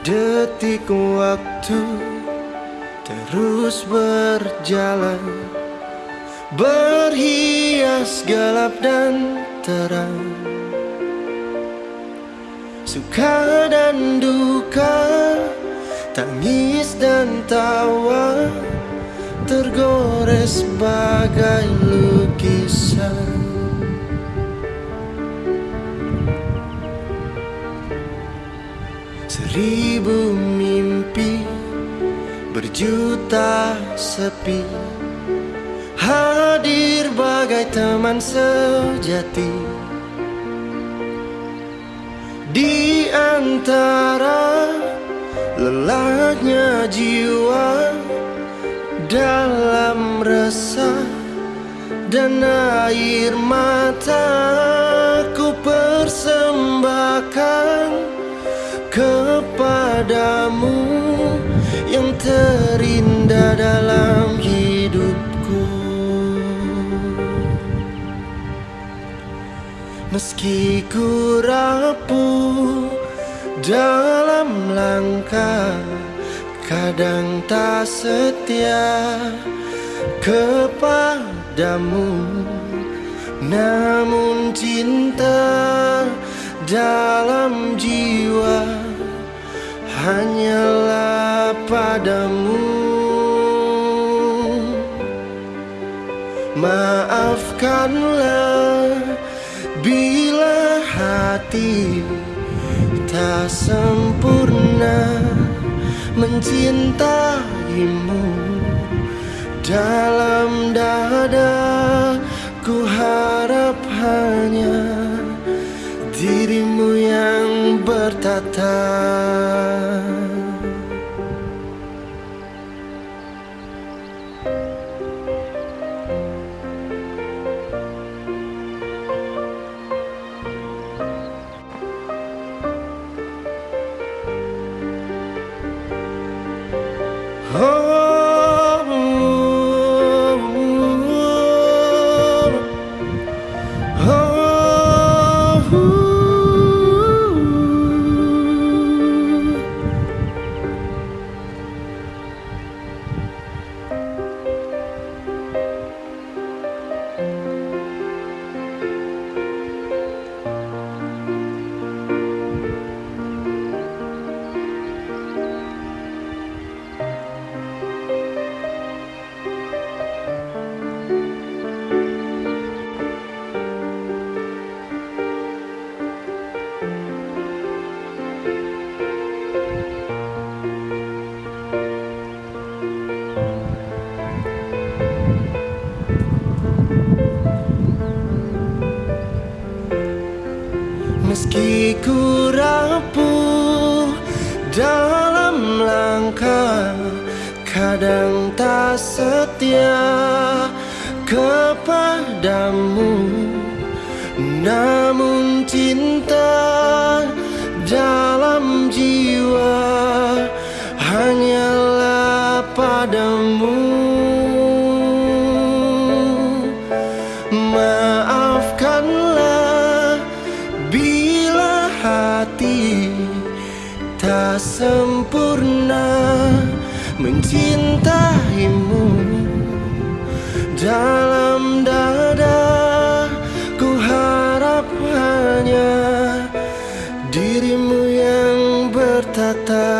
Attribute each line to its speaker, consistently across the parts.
Speaker 1: Detik waktu terus berjalan Berhias gelap dan terang. Suka dan duka Tangis dan tawa Tergores bagai lukisan Seribu mimpi berjuta sepi. Hadir bagai teman sejati. Di antara lelahnya jiwa Dalam resah dan air mata Ku persembahkan kepadamu yang terindah dalam hidupku. Meski ku rapuh dalam langkah Kadang tak setia kepadamu. Namun cinta dalam jiwa hanyalah padamu. Maafkanlah bila hati tak sempurna. Mencintaimu dalam dada ku harap hanya dirimu yang bertata Meski ku rapuh dalam langkah Kadang tak setia kepadamu. Namun cinta dalam jiwa Hanyalah padamu. Maafkanlah sempurna mencintaimu. Dalam dada ku harap hanya dirimu yang bertata.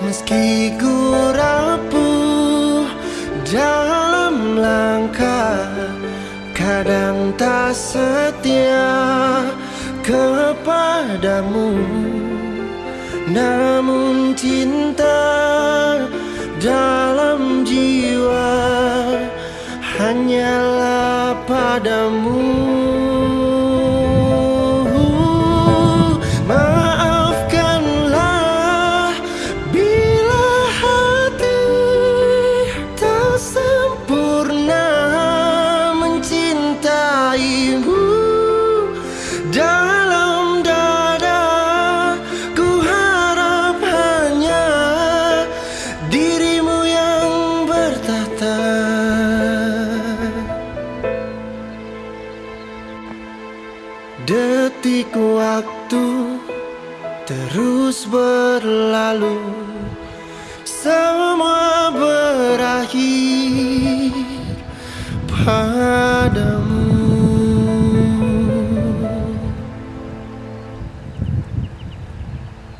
Speaker 1: Meski ku rapuh dalam langkah kadang tak setia kepadamu namun cinta dalam jiwa hanyalah padamu Detik waktu terus berlalu. Semua berlalu